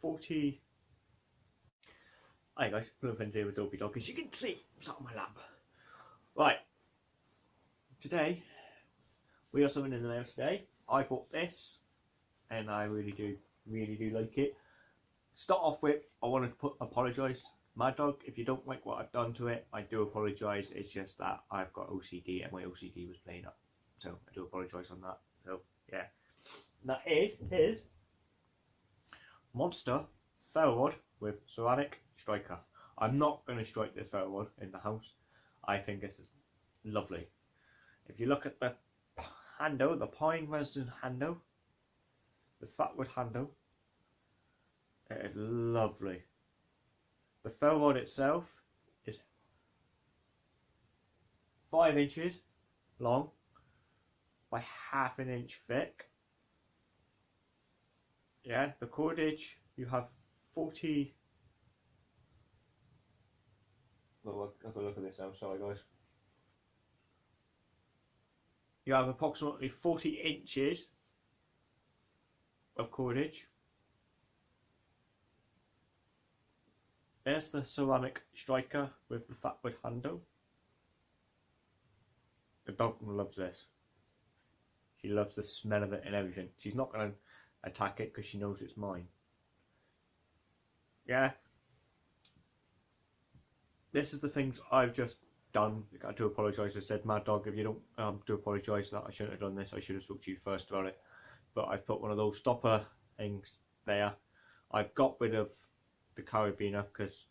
40. Hi guys, Blue Friends here with Dopey Dog. As you can see, it's on my lap. Right, today we got something in the mail today. I bought this and I really do, really do like it. Start off with, I want to put apologise. Mad Dog, if you don't like what I've done to it, I do apologise. It's just that I've got OCD and my OCD was playing up. So I do apologise on that. So yeah. That is his Monster Ferro Rod with ceramic striker. I'm not going to strike this Ferro Rod in the house. I think this is lovely. If you look at the handle, the pine resin handle, the fatwood handle, it is lovely. The ferro rod itself is five inches long by half an inch thick yeah, the cordage, you have 40. Well, I've got to look at this now, I'm sorry guys. You have approximately 40 inches of cordage. There's the ceramic striker with the fatwood handle. The dog loves this. She loves the smell of it and everything. She's not going to attack it because she knows it's mine. Yeah. This is the things I've just done. I do apologise. I said, Mad Dog, if you don't um, do apologise that I shouldn't have done this, I should have spoke to you first about it. But I've put one of those stopper things there. I've got rid of the carabiner because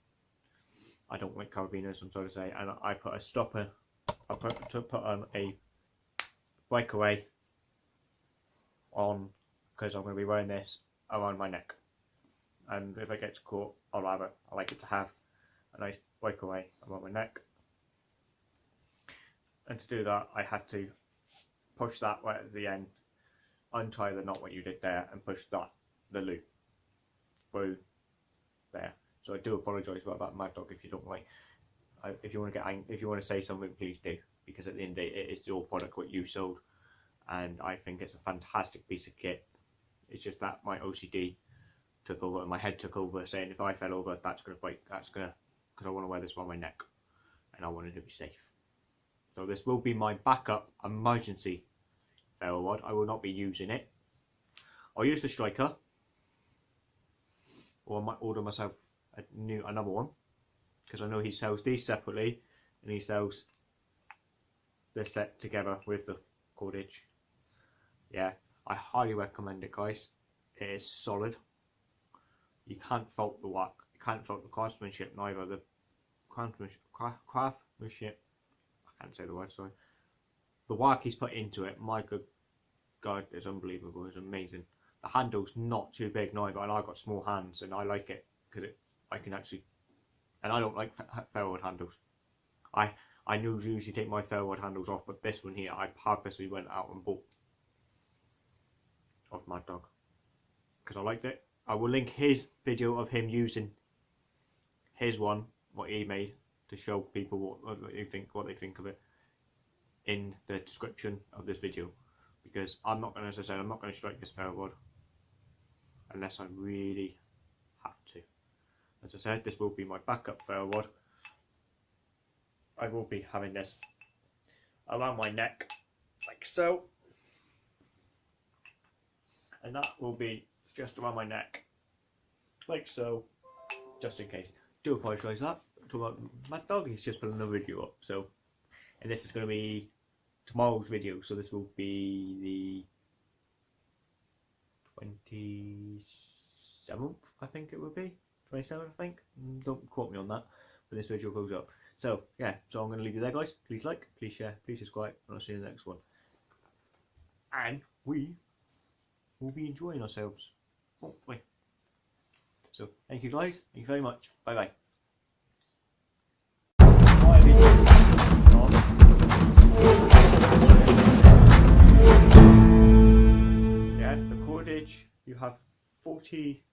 I don't like carabiners, I'm sorry to say, and I put a stopper. I put to put on a breakaway on because I'm going to be wearing this around my neck. And if I get caught, I'll have it. I like it to have a nice breakaway around my neck. And to do that, I had to push that right at the end, untie the knot what you did there, and push that the loop through there. So I do apologise about that, Mad Dog. If you don't like, uh, if you want to get, angry, if you want to say something, please do, because at the end of the day, it is your product what you sold, and I think it's a fantastic piece of kit. It's just that my OCD took over and my head took over saying if I fell over that's to break, that's to, because I want to wear this around my neck and I wanted to be safe. So this will be my backup emergency ferro rod. I will not be using it. I'll use the striker or I might order myself a new another one because I know he sells these separately and he sells the set together with the cordage. Yeah, I highly recommend it, guys. It is solid. You can't fault the work. You can't fault the craftsmanship neither. The craftsmanship. I can't say the word. Sorry. The work he's put into it, my good God, is unbelievable. It's amazing. The handle's not too big neither, and I've got small hands, and I like it because it, I can actually, and I don't like ferro rod handles. I I usually take my ferro rod handles off, but this one here, I purposely went out and bought of Mad Dog because I liked it. I will link his video of him using his one, what he made, to show people what, what they think, what they think of it, in the description of this video. Because I'm not going to, as I said, I'm not going to strike this ferro rod unless I really have to. As I said, this will be my backup ferro rod. I will be having this around my neck, like so and that will be just around my neck like so. Just in case. Do apologise that. Mad Dog he's just put another video up so and this is going to be tomorrow's video so this will be the 27th I think it will be. 27th I think. Mm, don't quote me on that but this video goes up. So yeah so I'm going to leave you there guys. Please like please share please subscribe and I'll see you in the next one. And we we'll be enjoying ourselves, hopefully. So, thank you guys. Thank you very much. Bye bye. Yeah, the cordage, you have 40